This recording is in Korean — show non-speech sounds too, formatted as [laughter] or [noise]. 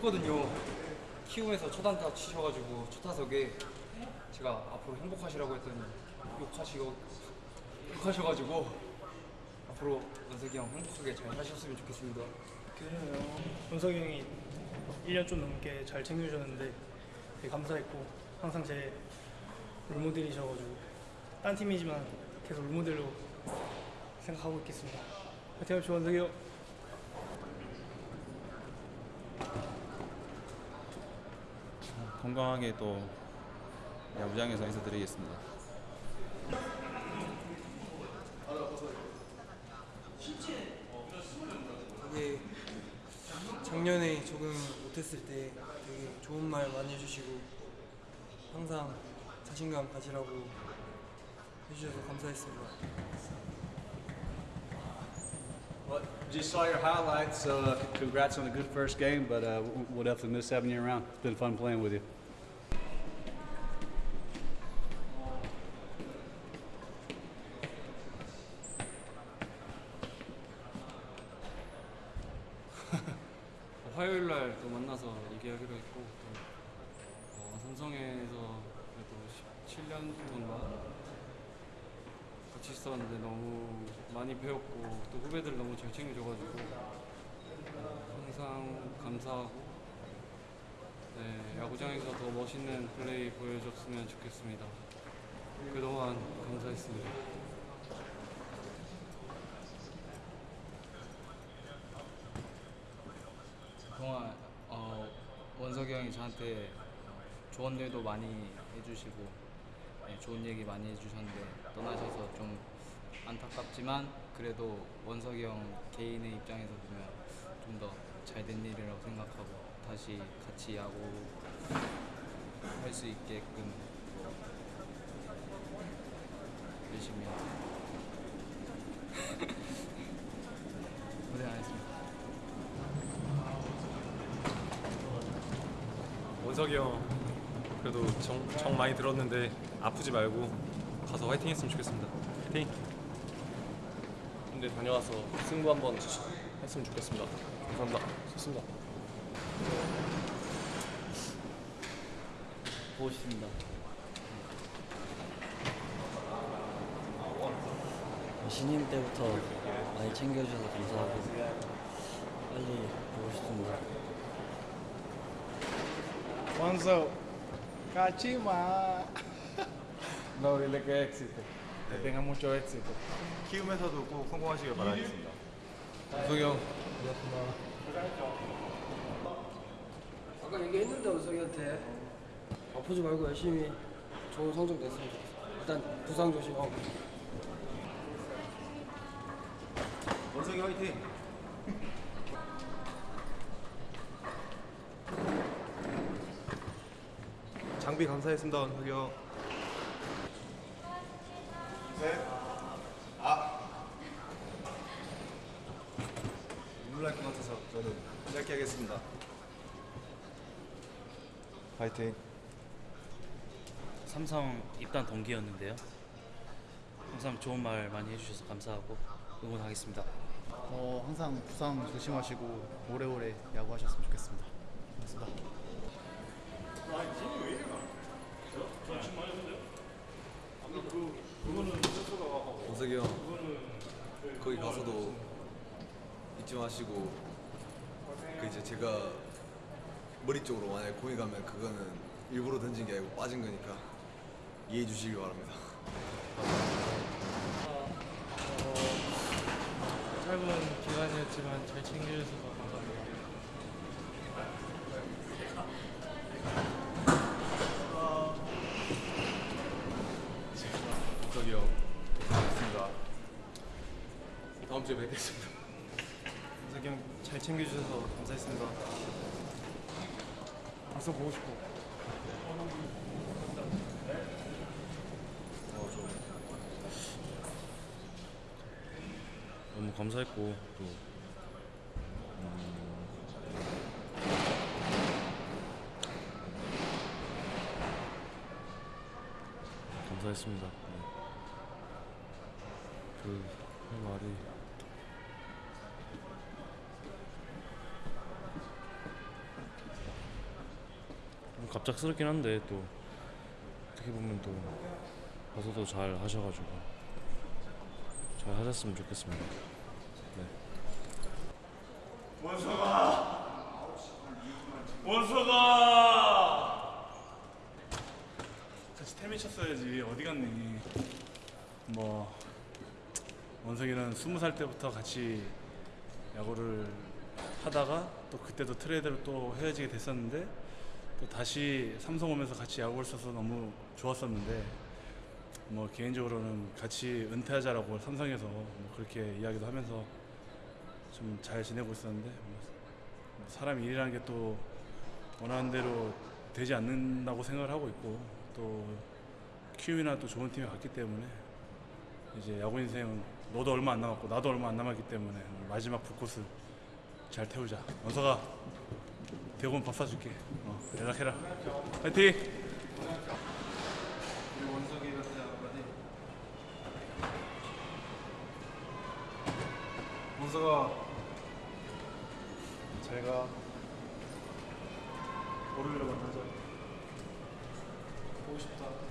했거든요. 키움에서 첫 안타 치셔가지고 첫 타석에 제가 앞으로 행복하시라고 했더니 욕하시고 욕하셔가지고 앞으로 원석이 형 행복하게 잘 사셨으면 좋겠습니다. 그래요. 원석이 형이 1년 좀 넘게 잘 챙겨주셨는데 되게 감사했고 항상 제 롤모델이셔가지고 딴 팀이지만 계속 롤모델로 생각하고 있겠습니다. 화이팅 합시다 원석이 형. 건강하게 또 야구장에서 인사드리겠습니다. 되게 작년에 적응 못했을 때 되게 좋은 말 많이 해주시고 항상 자신감 가지라고 해주셔서 감사했습니다. Well, just saw your highlights, so uh, congrats on a good first game, but uh, we'll definitely miss having you around. It's been fun playing with you. [laughs] 화요일 날 또 만나서 얘기하기로 했고 또 어, 삼성에서 그래도 17년 동안 같이 있었는데 너무 많이 배웠고 또 후배들 너무 잘 챙겨줘가지고 어, 항상 감사하고 네, 야구장에서 더 멋있는 플레이 보여줬으면 좋겠습니다. 그동안 감사했습니다. 그동안 어, 원석이 형이 저한테 조언들도 많이 해주시고 네, 좋은 얘기 많이 해주셨는데 떠나셔서 좀 안타깝지만 그래도 원석이 형 개인의 입장에서 보면 좀 더 잘 된 일이라고 생각하고 다시 같이 야구 할 수 있게끔 뭐 열심히 [laughs] 고생하셨습니다. 원석이 형 그래도 정, 정 많이 들었는데 아프지 말고 가서 화이팅 했으면 좋겠습니다 화이팅 군대 다녀와서 승부 한번 했으면 좋겠습니다. 감사합니다. 좋습니다. 보고 싶습니다. 신인 때부터 많이 챙겨주셔서 감사하고 빨리 보고 싶습니다. 원석 같이 마. No, dile que éxito. Que tenga mucho éxito. 키움에서도 꼭 성공하시길 바라겠습니다 원석이 형 아까 얘기했는데 원석이한테 아프지 말고 열심히 좋은 성적 냈으면 좋겠어. 일단 부상 조심하고. 원석이 화이팅 장비 감사했습니다 원석이 형 눈물 날것 같아서 저는 짧게 하겠습니다 화이팅 삼성 입단 동기였는데요. 항상 좋은 말 많이 해주셔서 감사하고 응원하겠습니다. 어, 항상 부상 조심하시고 오래오래 야구하셨으면 좋겠습니다. 고맙습니다. 원석이 형 거기 가서도 잊지 마시고 그 이제 제가 머리 쪽으로 만약에 공이 가면 그거는 일부러 던진 게 아니고 빠진 거니까 이해해 주시기 바랍니다. 짧은 기간이었지만 잘 챙겨주셔서 감사합니다. 다음 주에 뵙겠습니다 원석이 형잘 챙겨주셔서 감사했습니다. 벌써 보고 싶어. 너무 감사했고 또 음, 감사했습니다. 네. 그할 말이 갑작스럽긴 한데 또 어떻게 보면 또 가서도 잘 하셔가지고 잘 하셨으면 좋겠습니다. 네. 원서가 원서가 같이 태민 쳤어야지 어디 갔니 뭐 원석이는 스무 살 때부터 같이 야구를 하다가 또 그때도 트레이드로 또 헤어지게 됐었는데 또 다시 삼성 오면서 같이 야구를 써서 너무 좋았었는데 뭐 개인적으로는 같이 은퇴하자라고 삼성에서 뭐 그렇게 이야기도 하면서 좀 잘 지내고 있었는데 뭐 사람 일이라는 게 또 원하는 대로 되지 않는다고 생각을 하고 있고 또 키움이나 또 좋은 팀에 갔기 때문에 이제 야구 인생은 너도 얼마 안 남았고 나도 얼마 안 남았기 때문에 마지막 불꽃을 잘 태우자. 원서가 대본 밥 사줄게. 어, 연락해라. 파이팅! 원석아, 제가 월요일에 만나자. 보고 싶다.